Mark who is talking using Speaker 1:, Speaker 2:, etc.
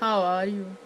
Speaker 1: How are you?